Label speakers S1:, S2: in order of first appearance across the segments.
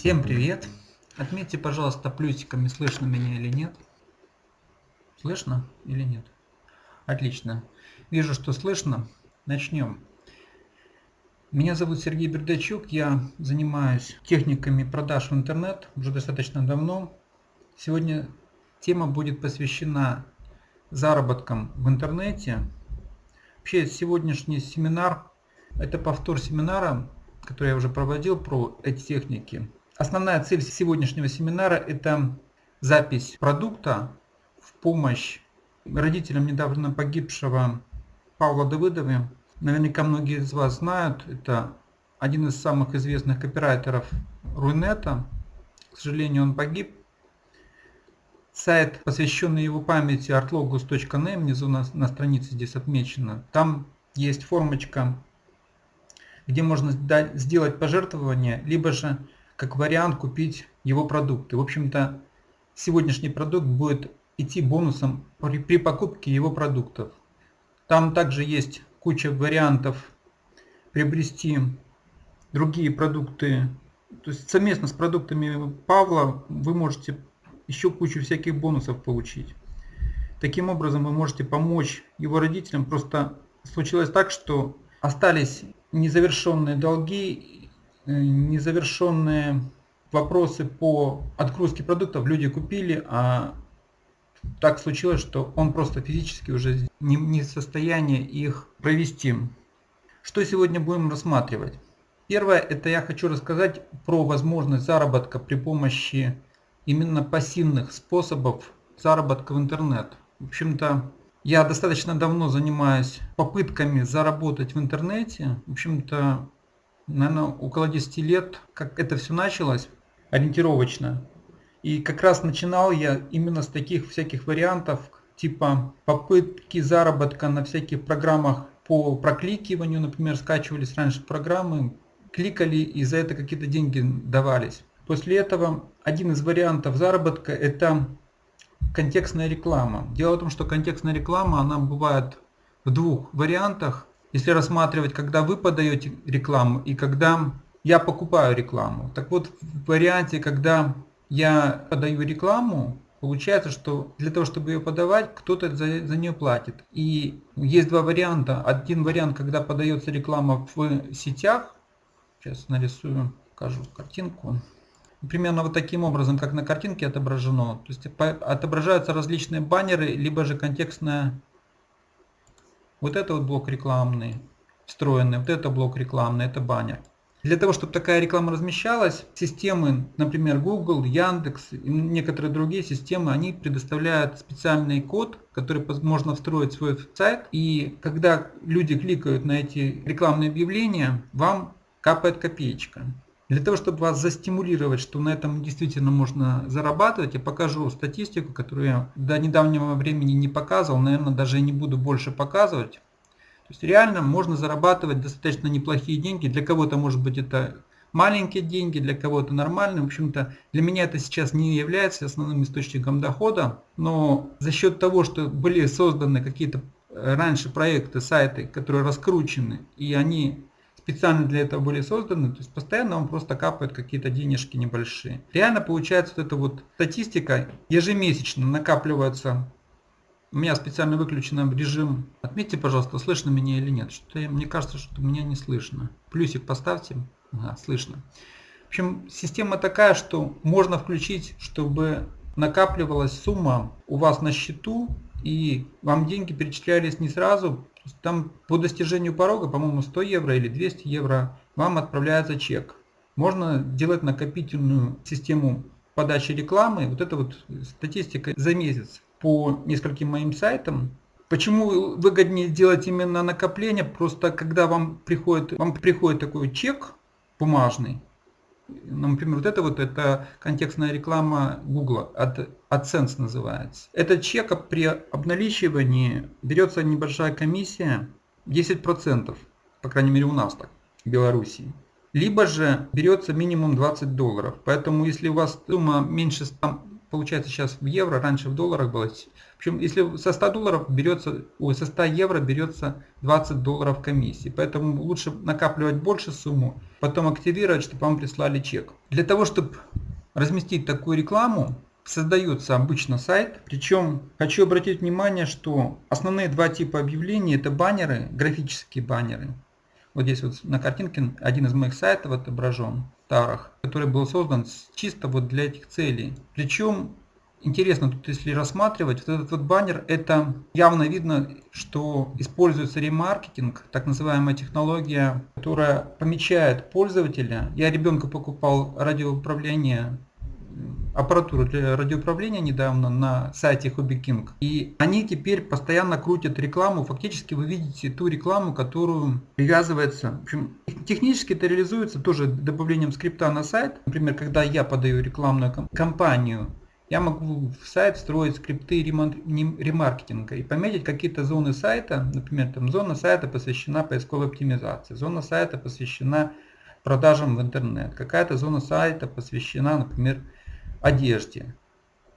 S1: Всем привет! Отметьте, пожалуйста, плюсиками, слышно меня или нет. Слышно или нет? Отлично. Вижу, что слышно. Начнем. Меня зовут Сергей Бердачук. Я занимаюсь техниками продаж в интернет уже достаточно давно. Сегодня тема будет посвящена заработкам в интернете. Вообще сегодняшний семинар – это повтор семинара который я уже проводил про эти техники. Основная цель сегодняшнего семинара – это запись продукта в помощь родителям недавно погибшего Павла Давыдова. Наверняка многие из вас знают, это один из самых известных копирайтеров Рунета. К сожалению, он погиб. Сайт, посвященный его памяти artlogos.net, внизу на, на странице здесь отмечено. Там есть формочка где можно сделать пожертвование, либо же как вариант купить его продукты. В общем-то, сегодняшний продукт будет идти бонусом при, при покупке его продуктов. Там также есть куча вариантов приобрести другие продукты. То есть совместно с продуктами Павла вы можете еще кучу всяких бонусов получить. Таким образом вы можете помочь его родителям. Просто случилось так, что остались незавершенные долги, незавершенные вопросы по отгрузке продуктов люди купили, а так случилось, что он просто физически уже не, не в состоянии их провести. Что сегодня будем рассматривать? Первое, это я хочу рассказать про возможность заработка при помощи именно пассивных способов заработка в интернет. В общем-то, я достаточно давно занимаюсь попытками заработать в интернете. В общем-то, наверное, около 10 лет, как это все началось, ориентировочно. И как раз начинал я именно с таких всяких вариантов, типа попытки заработка на всяких программах по прокликиванию, например, скачивались раньше программы, кликали и за это какие-то деньги давались. После этого один из вариантов заработка это контекстная реклама. Дело в том, что контекстная реклама, она бывает в двух вариантах. Если рассматривать, когда вы подаете рекламу и когда я покупаю рекламу. Так вот, в варианте, когда я подаю рекламу, получается, что для того, чтобы ее подавать, кто-то за, за нее платит. И есть два варианта. Один вариант, когда подается реклама в сетях. Сейчас нарисую, покажу картинку примерно вот таким образом, как на картинке отображено. То есть отображаются различные баннеры, либо же контекстная. Вот это вот блок рекламный, встроенный, вот это блок рекламный, это баннер. Для того, чтобы такая реклама размещалась, системы, например, Google, Яндекс и некоторые другие системы, они предоставляют специальный код, который можно встроить в свой сайт. И когда люди кликают на эти рекламные объявления, вам капает копеечка. Для того, чтобы вас застимулировать, что на этом действительно можно зарабатывать, я покажу статистику, которую я до недавнего времени не показывал, наверное, даже не буду больше показывать. То есть реально можно зарабатывать достаточно неплохие деньги. Для кого-то может быть это маленькие деньги, для кого-то нормальные. В общем-то, для меня это сейчас не является основным источником дохода. Но за счет того, что были созданы какие-то раньше проекты, сайты, которые раскручены, и они специально для этого были созданы, то есть постоянно вам просто капают какие-то денежки небольшие. Реально получается вот эта вот статистика ежемесячно накапливается. У меня специально выключен режим. Отметьте, пожалуйста, слышно меня или нет. Что мне кажется, что меня не слышно. Плюсик поставьте. Ага, слышно. В общем, система такая, что можно включить, чтобы накапливалась сумма у вас на счету и вам деньги перечислялись не сразу, там по достижению порога, по-моему, 100 евро или 200 евро вам отправляется чек. Можно делать накопительную систему подачи рекламы. Вот это вот статистика за месяц по нескольким моим сайтам. Почему выгоднее делать именно накопление? Просто когда вам приходит, вам приходит такой чек бумажный, например, вот это вот это контекстная реклама Google, от AdSense называется. Этот чек при обналичивании берется небольшая комиссия, 10%, по крайней мере у нас так, в Белоруссии. Либо же берется минимум 20 долларов. Поэтому если у вас сумма меньше 100 получается сейчас в евро, раньше в долларах было. Общем, если со 100 долларов берется, ой, со 100 евро берется 20 долларов комиссии. Поэтому лучше накапливать больше сумму, потом активировать, чтобы вам прислали чек. Для того, чтобы разместить такую рекламу, создается обычно сайт. Причем хочу обратить внимание, что основные два типа объявлений это баннеры, графические баннеры. Вот здесь вот на картинке один из моих сайтов отображен, Тарах, который был создан чисто вот для этих целей. Причем интересно тут если рассматривать, вот этот вот баннер, это явно видно, что используется ремаркетинг, так называемая технология, которая помечает пользователя. Я ребенку покупал радиоуправление аппаратуру для радиоуправления недавно на сайте Hobby King. И они теперь постоянно крутят рекламу. Фактически вы видите ту рекламу, которую привязывается. В общем, технически это реализуется тоже добавлением скрипта на сайт. Например, когда я подаю рекламную кампанию, я могу в сайт встроить скрипты ремаркетинга и пометить какие-то зоны сайта. Например, там зона сайта посвящена поисковой оптимизации, зона сайта посвящена продажам в интернет, какая-то зона сайта посвящена, например, одежде.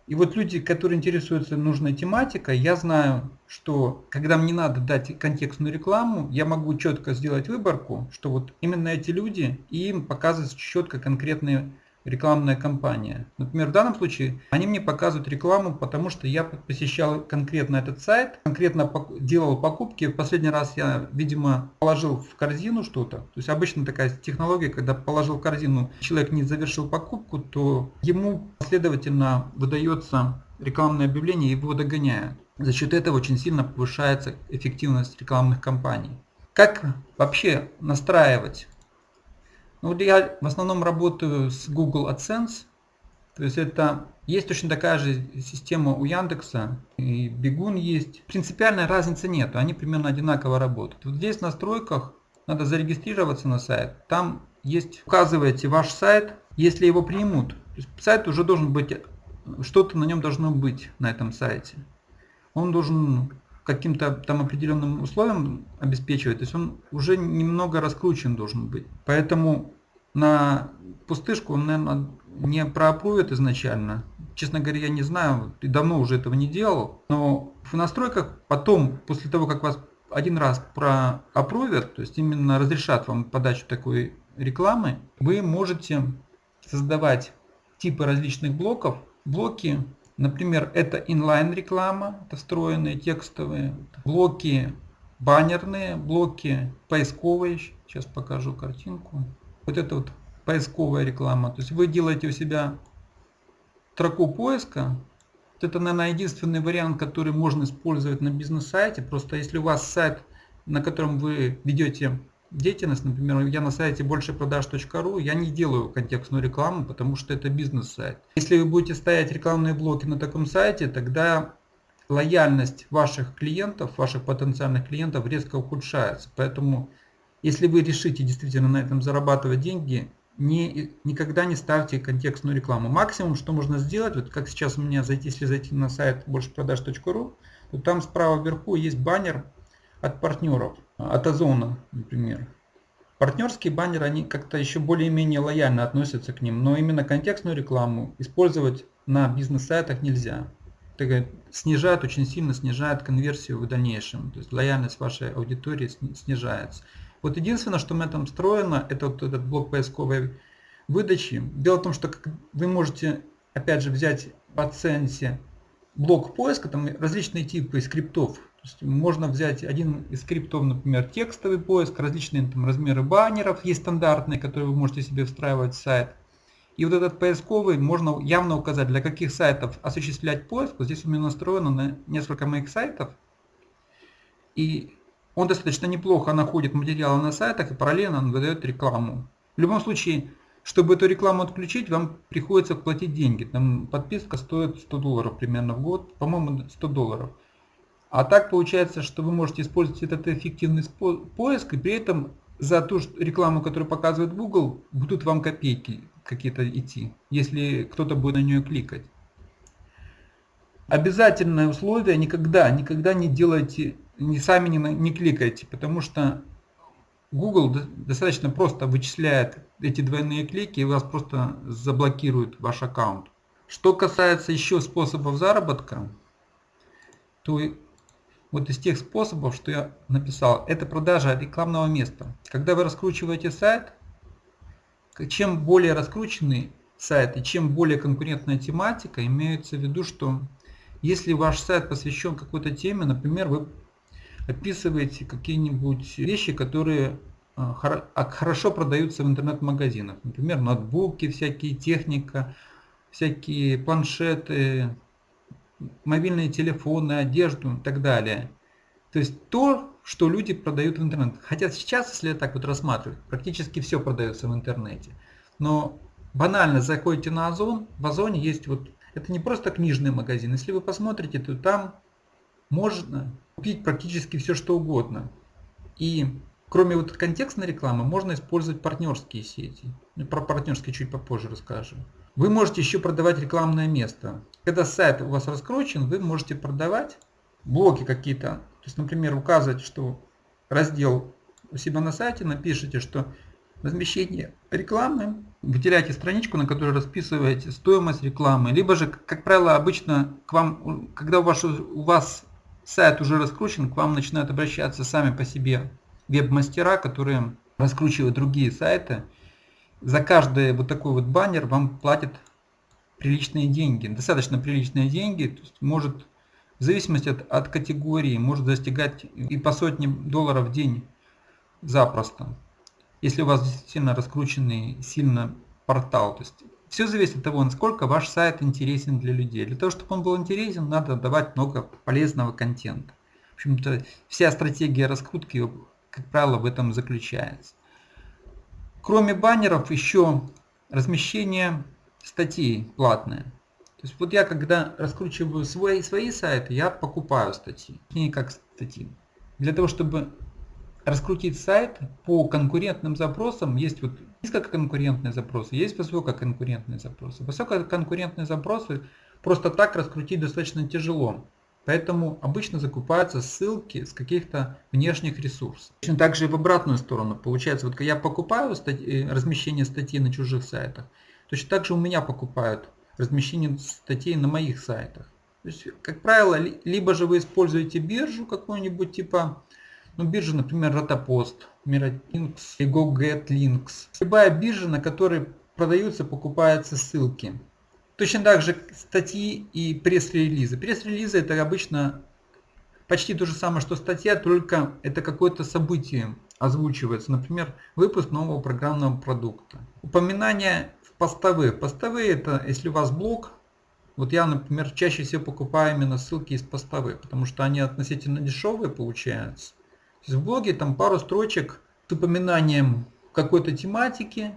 S1: И вот люди, которые интересуются нужной тематикой, я знаю, что когда мне надо дать контекстную рекламу, я могу четко сделать выборку, что вот именно эти люди, и им показывать четко конкретные рекламная кампания. Например, в данном случае они мне показывают рекламу, потому что я посещал конкретно этот сайт, конкретно делал покупки. В последний раз я, видимо, положил в корзину что-то. То есть обычно такая технология, когда положил в корзину, человек не завершил покупку, то ему последовательно выдается рекламное объявление его догоняют. За счет этого очень сильно повышается эффективность рекламных кампаний. Как вообще настраивать ну, вот я в основном работаю с Google AdSense. То есть это есть точно такая же система у Яндекса, и Бегун есть. Принципиальной разницы нет, они примерно одинаково работают. Вот здесь в настройках надо зарегистрироваться на сайт. Там есть, указываете ваш сайт, если его примут. Сайт уже должен быть, что-то на нем должно быть на этом сайте. Он должен каким-то там определенным условиям обеспечивать, то есть он уже немного раскручен должен быть. Поэтому на пустышку он, наверное, не проапрувит изначально. Честно говоря, я не знаю, и давно уже этого не делал. Но в настройках потом, после того, как вас один раз проапрувят, то есть именно разрешат вам подачу такой рекламы, вы можете создавать типы различных блоков. Блоки Например, это инлайн реклама, это встроенные текстовые, блоки баннерные, блоки поисковые, сейчас покажу картинку. Вот это вот поисковая реклама. То есть вы делаете у себя строку поиска. Вот это, наверное, единственный вариант, который можно использовать на бизнес-сайте. Просто если у вас сайт, на котором вы ведете деятельность, например, я на сайте большепродаж.ру, я не делаю контекстную рекламу, потому что это бизнес-сайт. Если вы будете ставить рекламные блоки на таком сайте, тогда лояльность ваших клиентов, ваших потенциальных клиентов резко ухудшается. Поэтому, если вы решите действительно на этом зарабатывать деньги, не, никогда не ставьте контекстную рекламу. Максимум, что можно сделать, вот как сейчас у меня зайти, если зайти на сайт большепродаж.ру, то там справа вверху есть баннер от партнеров, от Озона, например. Партнерские баннеры, они как-то еще более-менее лояльно относятся к ним, но именно контекстную рекламу использовать на бизнес-сайтах нельзя. Это снижает, очень сильно снижает конверсию в дальнейшем, то есть лояльность вашей аудитории снижается. Вот единственное, что мы там встроено, это вот этот блок поисковой выдачи. Дело в том, что вы можете, опять же, взять в AdSense блок поиска, там различные типы скриптов можно взять один из скриптов, например, текстовый поиск, различные там, размеры баннеров есть стандартные, которые вы можете себе встраивать в сайт. И вот этот поисковый можно явно указать, для каких сайтов осуществлять поиск. Вот здесь у меня настроено на несколько моих сайтов. И он достаточно неплохо находит материалы на сайтах и параллельно он выдает рекламу. В любом случае, чтобы эту рекламу отключить, вам приходится платить деньги. Там подписка стоит 100 долларов примерно в год, по-моему 100 долларов. А так получается, что вы можете использовать этот эффективный поиск, и при этом за ту рекламу, которую показывает Google, будут вам копейки какие-то идти, если кто-то будет на нее кликать. Обязательное условие никогда, никогда не делайте, не сами не, не кликайте, потому что Google достаточно просто вычисляет эти двойные клики и вас просто заблокирует ваш аккаунт. Что касается еще способов заработка, то вот из тех способов, что я написал, это продажа рекламного места. Когда вы раскручиваете сайт, чем более раскрученный сайт и чем более конкурентная тематика, имеется в виду, что если ваш сайт посвящен какой-то теме, например, вы описываете какие-нибудь вещи, которые а, а, хорошо продаются в интернет-магазинах. Например, ноутбуки, всякие техника, всякие планшеты, мобильные телефоны, одежду и так далее. То есть то, что люди продают в интернет. Хотя сейчас, если я так вот рассматриваю, практически все продается в интернете. Но банально заходите на Озон, в Озоне есть вот, это не просто книжный магазин. Если вы посмотрите, то там можно купить практически все, что угодно. И кроме вот контекстной рекламы, можно использовать партнерские сети. Про партнерские чуть попозже расскажу. Вы можете еще продавать рекламное место. Когда сайт у вас раскручен, вы можете продавать блоки какие-то. То есть, например, указывать, что раздел у себя на сайте, напишите, что размещение рекламы, выделяйте страничку, на которой расписываете стоимость рекламы, либо же, как правило, обычно к вам, когда у вас, у вас сайт уже раскручен, к вам начинают обращаться сами по себе веб-мастера, которые раскручивают другие сайты. За каждый вот такой вот баннер вам платят приличные деньги, достаточно приличные деньги, то есть может в зависимости от, от категории может достигать и по сотне долларов в день запросто, если у вас действительно раскрученный сильно портал. То есть все зависит от того, насколько ваш сайт интересен для людей. Для того, чтобы он был интересен, надо давать много полезного контента. В общем-то, вся стратегия раскрутки, как правило, в этом заключается. Кроме баннеров, еще размещение статей платные. То есть вот я когда раскручиваю свои, свои сайты, я покупаю статьи, не как статьи. Для того, чтобы раскрутить сайт по конкурентным запросам, есть вот низкоконкурентные запросы, есть высококонкурентные запросы. Высококонкурентные запросы просто так раскрутить достаточно тяжело. Поэтому обычно закупаются ссылки с каких-то внешних ресурсов. Точно так же и в обратную сторону. Получается, вот я покупаю статьи, размещение статей на чужих сайтах, точно так же у меня покупают размещение статей на моих сайтах. То есть, как правило, либо же вы используете биржу какую-нибудь типа, ну биржа, например, Rotopост, Miralinks и GoGetLinks. Любая биржа, на которой продаются, покупаются ссылки. Точно так же статьи и пресс-релизы. Пресс-релизы это обычно почти то же самое, что статья, только это какое-то событие озвучивается. Например, выпуск нового программного продукта. Упоминание постовые. Постовые это, если у вас блог, вот я, например, чаще всего покупаю именно ссылки из постовых, потому что они относительно дешевые получаются. То есть в блоге там пару строчек с упоминанием какой-то тематики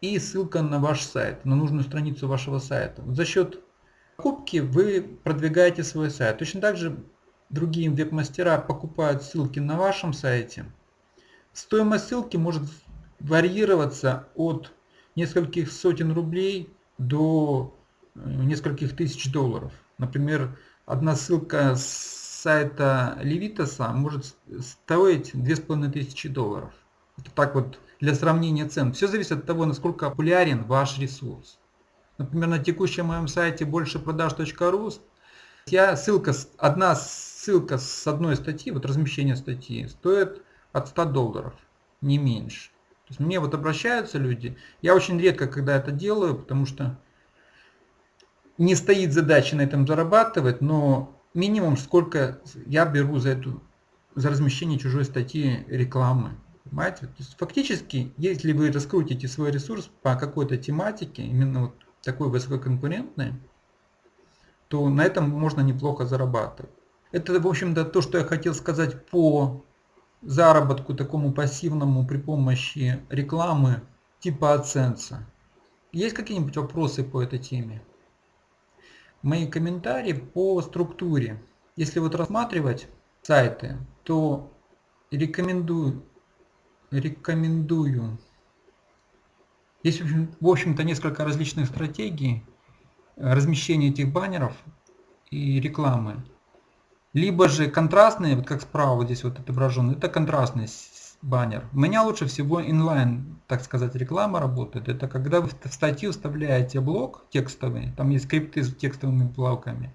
S1: и ссылка на ваш сайт, на нужную страницу вашего сайта. За счет покупки вы продвигаете свой сайт. Точно так же другие веб-мастера покупают ссылки на вашем сайте. Стоимость ссылки может варьироваться от нескольких сотен рублей до э, нескольких тысяч долларов. Например, одна ссылка с сайта Левитаса может стоить 2500 долларов. Это так вот для сравнения цен. Все зависит от того, насколько популярен ваш ресурс. Например, на текущем моем сайте большепродаж.ру я ссылка, одна ссылка с одной статьи, вот размещение статьи, стоит от 100 долларов, не меньше. То есть мне вот обращаются люди. Я очень редко, когда это делаю, потому что не стоит задача на этом зарабатывать, но минимум сколько я беру за эту за размещение чужой статьи рекламы. Понимаете? То есть фактически, если вы раскрутите свой ресурс по какой-то тематике, именно вот такой высококонкурентной, то на этом можно неплохо зарабатывать. Это, в общем-то, то, что я хотел сказать по заработку такому пассивному при помощи рекламы типа AdSense. Есть какие-нибудь вопросы по этой теме? Мои комментарии по структуре. Если вот рассматривать сайты, то рекомендую, рекомендую. Есть в общем-то несколько различных стратегий размещения этих баннеров и рекламы. Либо же контрастные, вот как справа вот здесь вот отображен, это контрастные баннер. У меня лучше всего инлайн, так сказать, реклама работает. Это когда вы в статью вставляете блок текстовый, там есть скрипты с текстовыми плавками.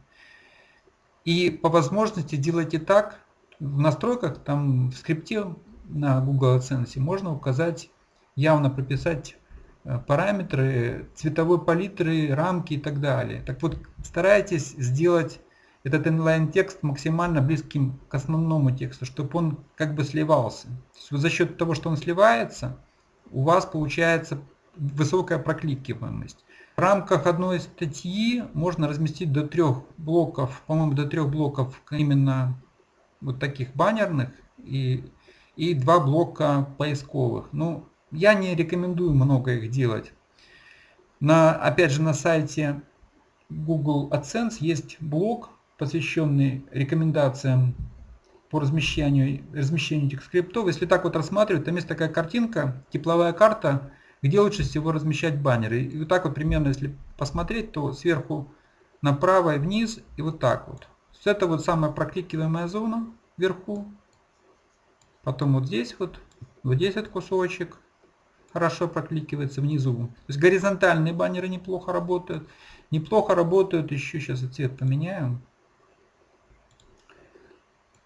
S1: И по возможности делайте так, в настройках, там в скрипте на Google AdSense можно указать, явно прописать э, параметры цветовой палитры, рамки и так далее. Так вот, старайтесь сделать этот инлайн-текст максимально близким к основному тексту, чтобы он как бы сливался. То есть за счет того, что он сливается, у вас получается высокая прокликиваемость. В рамках одной статьи можно разместить до трех блоков, по-моему, до трех блоков именно вот таких баннерных и, и два блока поисковых. Ну, я не рекомендую много их делать. На, опять же, на сайте Google AdSense есть блок посвященный рекомендациям по размещению, размещению этих скриптов. Если так вот рассматривать, там есть такая картинка, тепловая карта, где лучше всего размещать баннеры. И вот так вот примерно, если посмотреть, то сверху направо и вниз, и вот так вот. Это вот самая прокликиваемая зона вверху. Потом вот здесь вот, вот здесь этот кусочек хорошо прокликивается внизу. То есть горизонтальные баннеры неплохо работают. Неплохо работают еще, сейчас цвет поменяю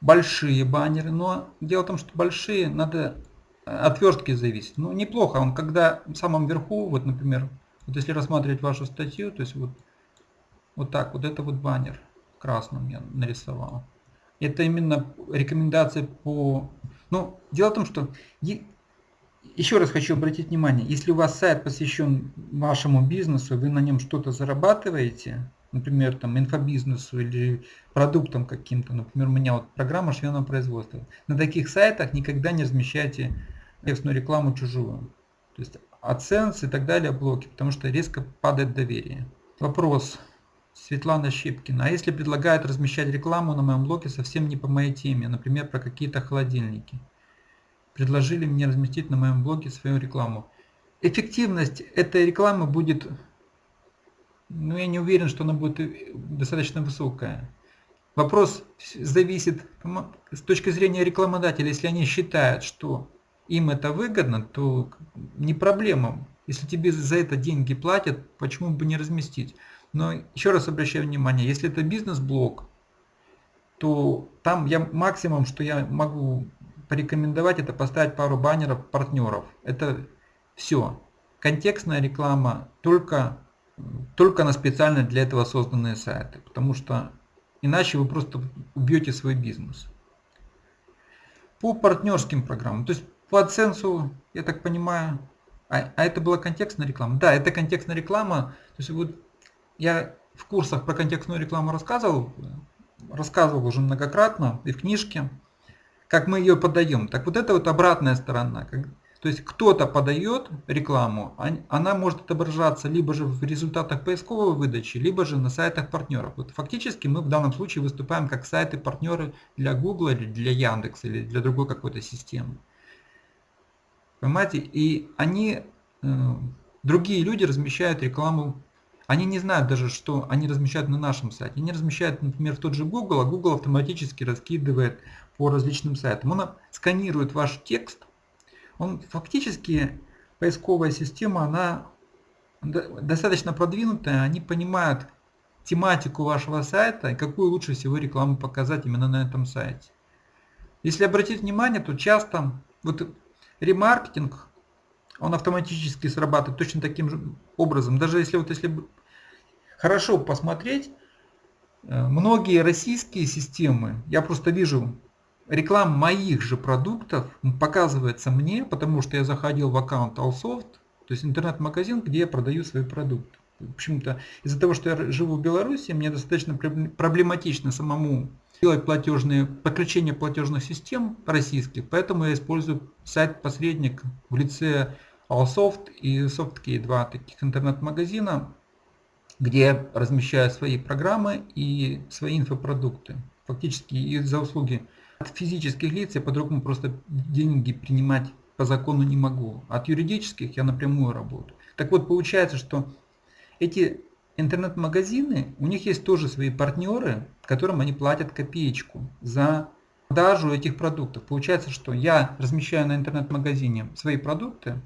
S1: большие баннеры, но дело в том, что большие надо э, отвертки зависеть. Ну, неплохо, он когда в самом верху, вот, например, вот если рассматривать вашу статью, то есть вот, вот так, вот это вот баннер красным я нарисовал. Это именно рекомендация по... Ну, дело в том, что еще раз хочу обратить внимание, если у вас сайт посвящен вашему бизнесу, вы на нем что-то зарабатываете, например, там инфобизнесу или продуктам каким-то, например, у меня вот программа швейного производства. На таких сайтах никогда не размещайте текстную рекламу чужую. То есть AdSense и так далее блоки, потому что резко падает доверие. Вопрос. Светлана Щипкина. А если предлагают размещать рекламу на моем блоге совсем не по моей теме, например, про какие-то холодильники? Предложили мне разместить на моем блоге свою рекламу. Эффективность этой рекламы будет но я не уверен, что она будет э, достаточно высокая. Вопрос зависит с точки зрения рекламодателя. Если они считают, что им это выгодно, то не проблема. Если тебе за это деньги платят, почему бы не разместить? Но еще раз обращаю внимание, если это бизнес-блог, то там я максимум, что я могу порекомендовать, это поставить пару баннеров партнеров. Это все. Контекстная реклама только только на специально для этого созданные сайты, потому что иначе вы просто убьете свой бизнес. По партнерским программам, то есть по AdSense, я так понимаю, а, а это была контекстная реклама? Да, это контекстная реклама. То есть вот я в курсах про контекстную рекламу рассказывал, рассказывал уже многократно и в книжке, как мы ее подаем. Так вот это вот обратная сторона. То есть кто-то подает рекламу, она может отображаться либо же в результатах поисковой выдачи, либо же на сайтах партнеров. Вот фактически мы в данном случае выступаем как сайты-партнеры для Google или для Яндекса или для другой какой-то системы. Понимаете? И они, э, другие люди размещают рекламу, они не знают даже, что они размещают на нашем сайте. Они размещают, например, в тот же Google, а Google автоматически раскидывает по различным сайтам. Он сканирует ваш текст, он фактически, поисковая система, она достаточно продвинутая, они понимают тематику вашего сайта и какую лучше всего рекламу показать именно на этом сайте. Если обратить внимание, то часто вот ремаркетинг, он автоматически срабатывает точно таким же образом. Даже если вот если хорошо посмотреть, э, многие российские системы, я просто вижу реклама моих же продуктов показывается мне, потому что я заходил в аккаунт Allsoft, то есть интернет-магазин, где я продаю свои продукты. В общем-то, из-за того, что я живу в Беларуси, мне достаточно проблематично самому делать платежные, подключение платежных систем российских, поэтому я использую сайт-посредник в лице Allsoft и SoftKey, два таких интернет-магазина, где размещаю свои программы и свои инфопродукты. Фактически из-за услуги от физических лиц я по-другому просто деньги принимать по закону не могу. От юридических я напрямую работаю. Так вот, получается, что эти интернет-магазины, у них есть тоже свои партнеры, которым они платят копеечку за продажу этих продуктов. Получается, что я размещаю на интернет-магазине свои продукты,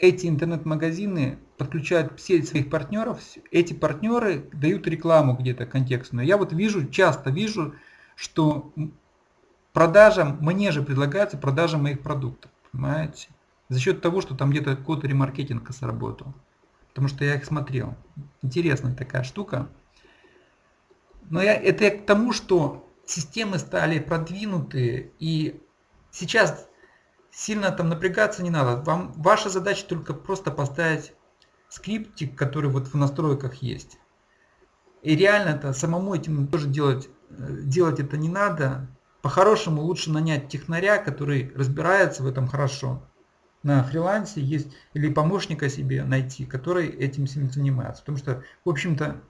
S1: эти интернет-магазины подключают все своих партнеров, эти партнеры дают рекламу где-то контекстную. Я вот вижу, часто вижу, что продажам, мне же предлагается продажа моих продуктов, понимаете? За счет того, что там где-то какой-то ремаркетинг сработал. Потому что я их смотрел. Интересная такая штука. Но я, это я к тому, что системы стали продвинутые, и сейчас сильно там напрягаться не надо. Вам, ваша задача только просто поставить скриптик, который вот в настройках есть. И реально это самому этим тоже делать, э, делать это не надо. По-хорошему лучше нанять технаря, который разбирается в этом хорошо. На фрилансе есть или помощника себе найти, который этим всем занимается. Потому что, в общем-то,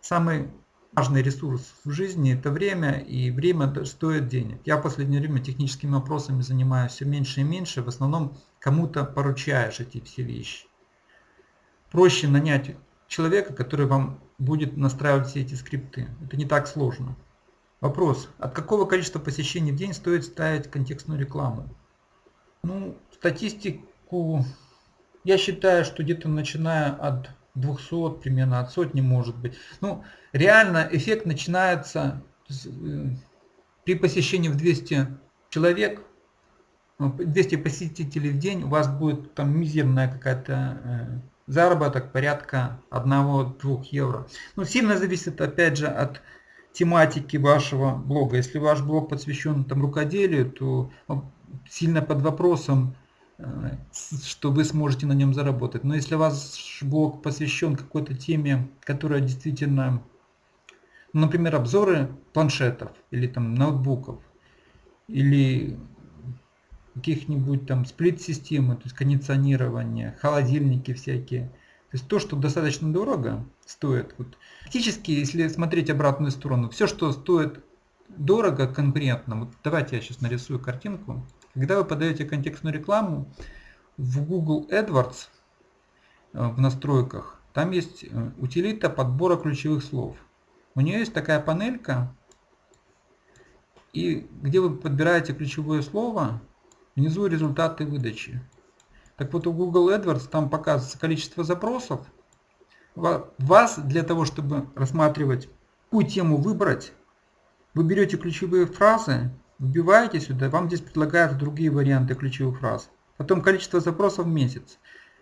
S1: самый важный ресурс в жизни – это время, и время стоит денег. Я в последнее время техническими вопросами занимаюсь все меньше и меньше, в основном кому-то поручаешь эти все вещи. Проще нанять человека, который вам будет настраивать все эти скрипты. Это не так сложно. Вопрос. От какого количества посещений в день стоит ставить контекстную рекламу? Ну, статистику я считаю, что где-то начиная от 200 примерно, от сотни может быть. Ну, реально эффект начинается э, при посещении в 200 человек, 200 ну, посетителей в день, у вас будет там мизерная какая-то э, заработок порядка 1-2 евро. Ну, сильно зависит опять же от тематики вашего блога. Если ваш блог посвящен там рукоделию, то сильно под вопросом Э, что вы сможете на нем заработать. Но если ваш блог посвящен какой-то теме, которая действительно, например, обзоры планшетов или там ноутбуков, или каких-нибудь там сплит-системы, то есть кондиционирование, холодильники всякие. То есть то, что достаточно дорого стоит. Вот. Фактически, если смотреть обратную сторону, все, что стоит дорого конкурентно, вот давайте я сейчас нарисую картинку. Когда вы подаете контекстную рекламу в Google AdWords э, в настройках, там есть э, утилита подбора ключевых слов. У нее есть такая панелька, и где вы подбираете ключевое слово, внизу результаты выдачи. Так вот у Google AdWords там показывается количество запросов. Вас для того, чтобы рассматривать, какую тему выбрать, вы берете ключевые фразы Вбиваете сюда, вам здесь предлагают другие варианты ключевых фраз. Потом количество запросов в месяц.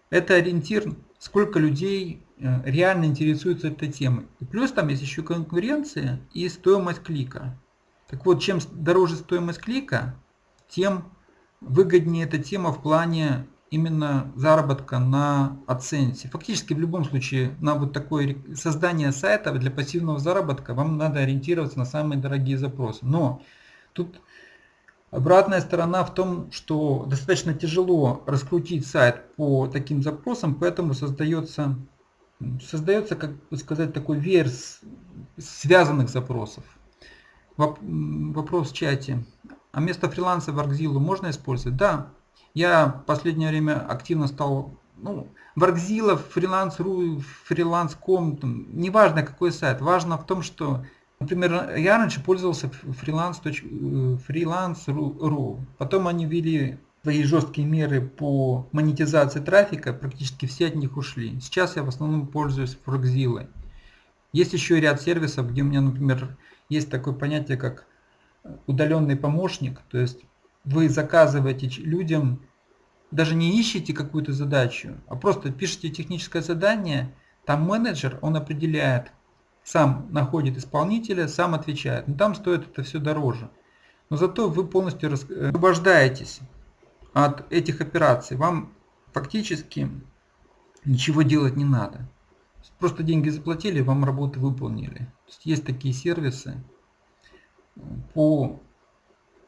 S1: Это ориентир, сколько людей э, реально интересуются этой темой. И плюс там есть еще конкуренция и стоимость клика. Так вот, чем дороже стоимость клика, тем выгоднее эта тема в плане именно заработка на оценке. Фактически в любом случае на вот такое создание сайта для пассивного заработка вам надо ориентироваться на самые дорогие запросы. Но тут Обратная сторона в том, что достаточно тяжело раскрутить сайт по таким запросам, поэтому создается, создается как бы сказать, такой верс связанных запросов. Вопрос в чате. А место фриланса в Argzilla можно использовать? Да. Я в последнее время активно стал, ну, в Argzilla, фриланс.ру, фриланс.ком, неважно какой сайт, важно в том, что Например, я раньше пользовался freelance.ru, freelance потом они ввели свои жесткие меры по монетизации трафика, практически все от них ушли. Сейчас я в основном пользуюсь Frogzilla. Есть еще ряд сервисов, где у меня, например, есть такое понятие, как удаленный помощник. То есть вы заказываете людям, даже не ищете какую-то задачу, а просто пишете техническое задание, там менеджер, он определяет, сам находит исполнителя, сам отвечает. Но там стоит это все дороже. Но зато вы полностью освобождаетесь от этих операций. Вам фактически ничего делать не надо. Просто деньги заплатили, вам работу выполнили. Есть, есть такие сервисы по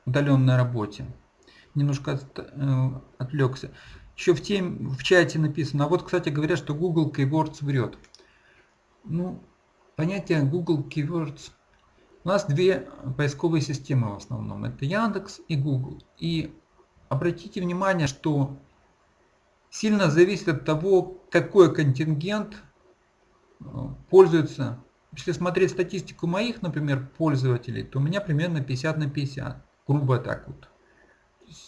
S1: удаленной работе. Немножко от, э, отвлекся. Еще в, тем, в чате написано, а вот, кстати, говорят, что Google Keywords врет. Ну, понятие Google Keywords. У нас две поисковые системы в основном. Это Яндекс и Google. И обратите внимание, что сильно зависит от того, какой контингент э, пользуется если смотреть статистику моих, например, пользователей, то у меня примерно 50 на 50. Грубо так вот.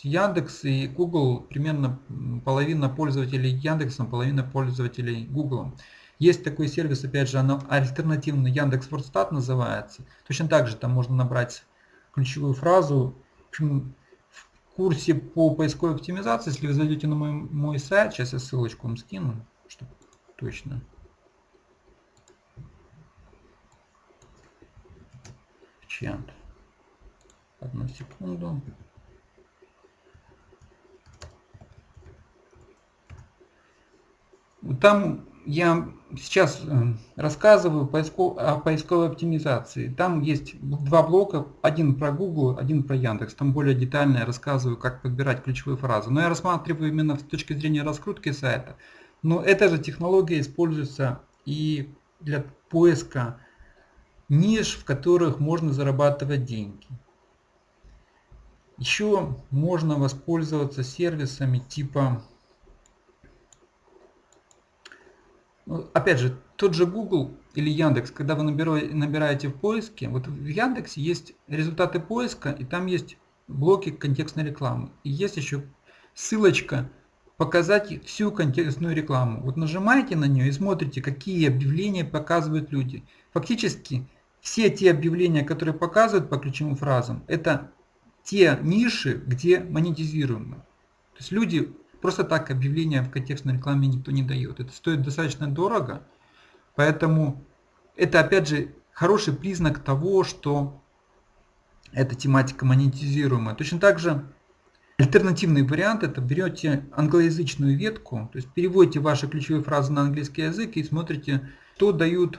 S1: Яндекс и Google примерно половина пользователей Яндексом, половина пользователей Google. Есть такой сервис, опять же, оно альтернативный Яндекс Вордстат называется. Точно так же там можно набрать ключевую фразу. В, общем, в курсе по поисковой оптимизации, если вы зайдете на мой, мой сайт, сейчас я ссылочку вам скину, чтобы точно. чат. Одну секунду. Там я сейчас э, рассказываю о поисковой оптимизации. Там есть два блока, один про Google, один про Яндекс. Там более детально я рассказываю, как подбирать ключевые фразы. Но я рассматриваю именно с точки зрения раскрутки сайта. Но эта же технология используется и для поиска ниш, в которых можно зарабатывать деньги. Еще можно воспользоваться сервисами типа, ну, опять же, тот же Google или Яндекс, когда вы набираете в поиске, вот в Яндексе есть результаты поиска, и там есть блоки контекстной рекламы. И есть еще ссылочка показать всю контекстную рекламу. Вот нажимаете на нее и смотрите, какие объявления показывают люди. Фактически все те объявления, которые показывают по ключевым фразам, это те ниши, где монетизируемо. То есть люди просто так объявления в контекстной рекламе никто не дает. Это стоит достаточно дорого, поэтому это опять же хороший признак того, что эта тематика монетизируемая. Точно так же альтернативный вариант это берете англоязычную ветку, то есть переводите ваши ключевые фразы на английский язык и смотрите, что дают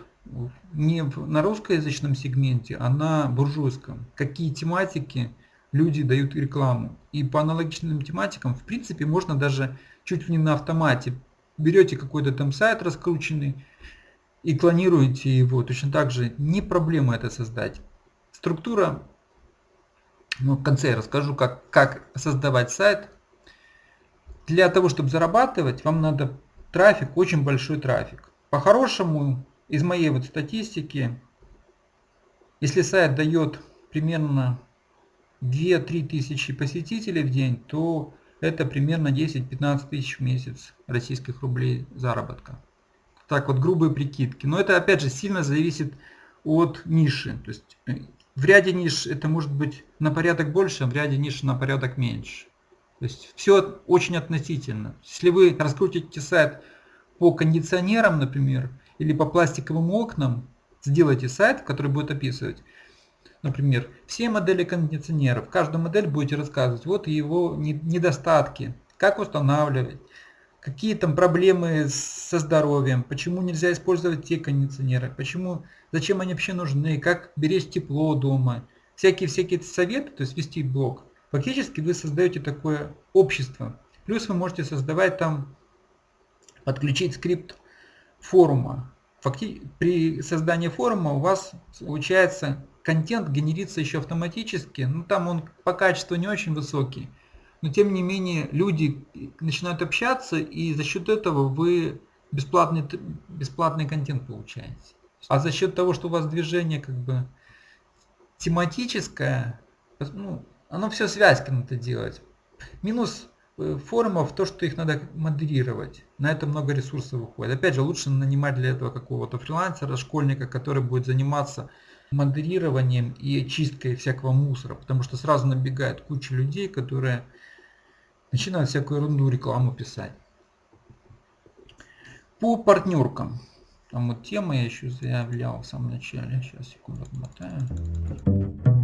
S1: не на русскоязычном сегменте, а на буржуйском. Какие тематики люди дают рекламу. И по аналогичным тематикам, в принципе, можно даже чуть ли не на автомате. Берете какой-то там сайт раскрученный и клонируете его. Точно так же не проблема это создать. Структура, ну, в конце я расскажу, как, как создавать сайт. Для того, чтобы зарабатывать, вам надо трафик, очень большой трафик. По-хорошему, из моей вот статистики, если сайт дает примерно 2-3 тысячи посетителей в день, то это примерно 10-15 тысяч в месяц российских рублей заработка. Так вот грубые прикидки. Но это опять же сильно зависит от ниши. То есть э, в ряде ниш это может быть на порядок больше, а в ряде ниш на порядок меньше. То есть все очень относительно. Если вы раскрутите сайт по кондиционерам, например, или по пластиковым окнам сделайте сайт, который будет описывать, например, все модели кондиционеров. Каждую модель будете рассказывать, вот его недостатки, как устанавливать, какие там проблемы со здоровьем, почему нельзя использовать те кондиционеры, почему, зачем они вообще нужны, как беречь тепло дома. Всякие-всякие советы, то есть вести блог. Фактически вы создаете такое общество. Плюс вы можете создавать там, подключить скрипт форума. При создании форума у вас получается контент генерится еще автоматически, ну там он по качеству не очень высокий, но тем не менее люди начинают общаться и за счет этого вы бесплатный, бесплатный контент получаете. А за счет того, что у вас движение как бы тематическое, ну, оно все связки надо делать. Минус Э, форумов то, что их надо модерировать. На это много ресурсов уходит. Опять же, лучше нанимать для этого какого-то фрилансера, школьника, который будет заниматься модерированием и чисткой всякого мусора, потому что сразу набегает куча людей, которые начинают всякую ерунду рекламу писать. По партнеркам. Там вот тема я еще заявлял в самом начале. Сейчас, секунду, отмотаю.